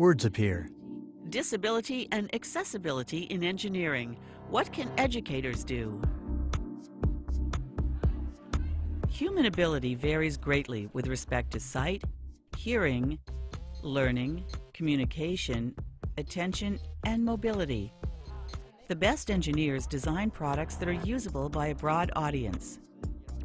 Words appear. Disability and accessibility in engineering. What can educators do? Human ability varies greatly with respect to sight, hearing, learning, communication, attention, and mobility. The best engineers design products that are usable by a broad audience.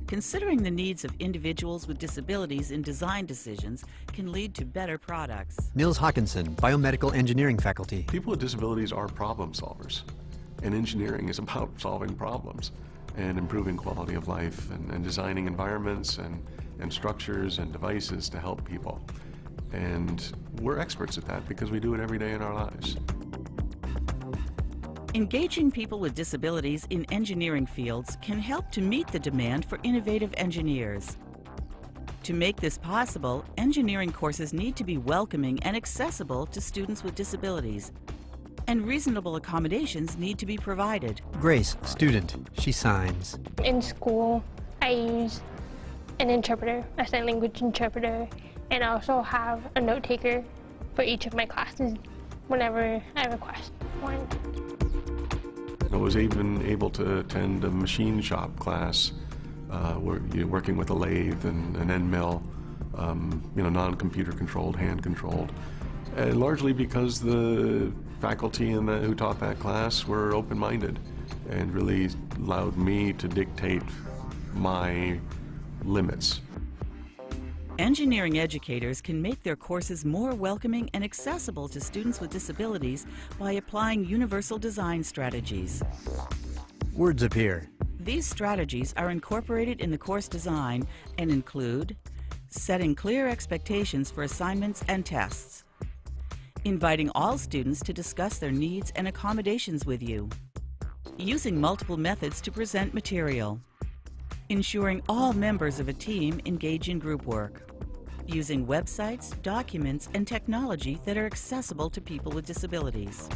Considering the needs of individuals with disabilities in design decisions can lead to better products. Nils Hakansson, Biomedical Engineering Faculty. People with disabilities are problem solvers, and engineering is about solving problems and improving quality of life and, and designing environments and, and structures and devices to help people. And we're experts at that because we do it every day in our lives. Engaging people with disabilities in engineering fields can help to meet the demand for innovative engineers. To make this possible, engineering courses need to be welcoming and accessible to students with disabilities, and reasonable accommodations need to be provided. Grace, student. She signs. In school, I use an interpreter, a sign language interpreter, and I also have a note taker for each of my classes whenever I request one. I was even able to attend a machine shop class uh, where you're working with a lathe and an end mill, um, you know, non-computer controlled, hand controlled. And largely because the faculty in the, who taught that class were open-minded and really allowed me to dictate my limits. Engineering educators can make their courses more welcoming and accessible to students with disabilities by applying universal design strategies. Words appear. These strategies are incorporated in the course design and include setting clear expectations for assignments and tests, inviting all students to discuss their needs and accommodations with you, using multiple methods to present material, ensuring all members of a team engage in group work, using websites, documents, and technology that are accessible to people with disabilities.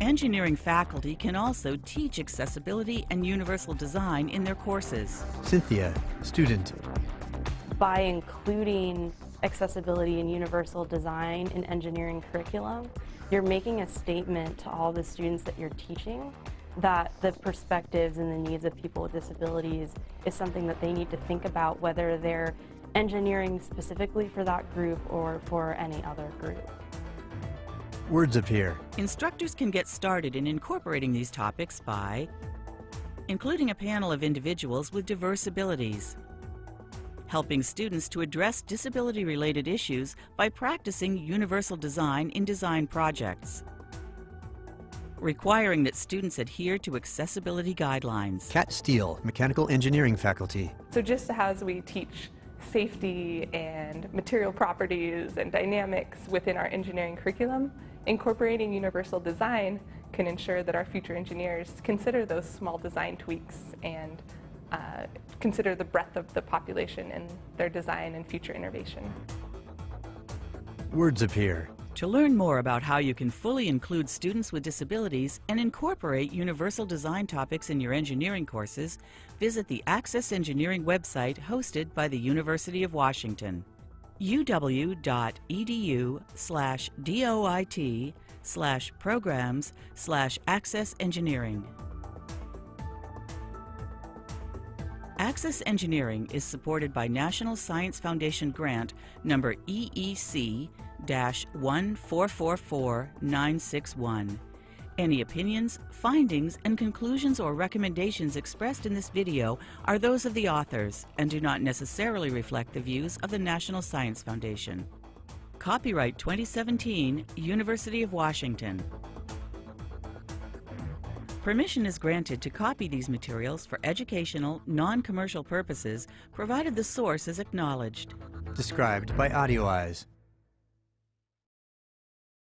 Engineering faculty can also teach accessibility and universal design in their courses. Cynthia, student. By including accessibility and universal design in engineering curriculum, you're making a statement to all the students that you're teaching that the perspectives and the needs of people with disabilities is something that they need to think about whether they're engineering specifically for that group or for any other group. Words appear. Instructors can get started in incorporating these topics by including a panel of individuals with diverse abilities, helping students to address disability-related issues by practicing universal design in design projects, requiring that students adhere to accessibility guidelines. Kat Steele, Mechanical Engineering Faculty. So just as we teach safety and material properties and dynamics within our engineering curriculum, incorporating universal design can ensure that our future engineers consider those small design tweaks and uh, consider the breadth of the population in their design and future innovation. Words appear. To learn more about how you can fully include students with disabilities and incorporate universal design topics in your engineering courses, visit the Access Engineering website hosted by the University of Washington uw.edu slash DOIT slash programs slash access engineering. Access Engineering is supported by National Science Foundation grant number EEC-1444961. Any opinions, findings, and conclusions or recommendations expressed in this video are those of the authors and do not necessarily reflect the views of the National Science Foundation. Copyright 2017, University of Washington. Permission is granted to copy these materials for educational, non-commercial purposes, provided the source is acknowledged. Described by AudioEyes.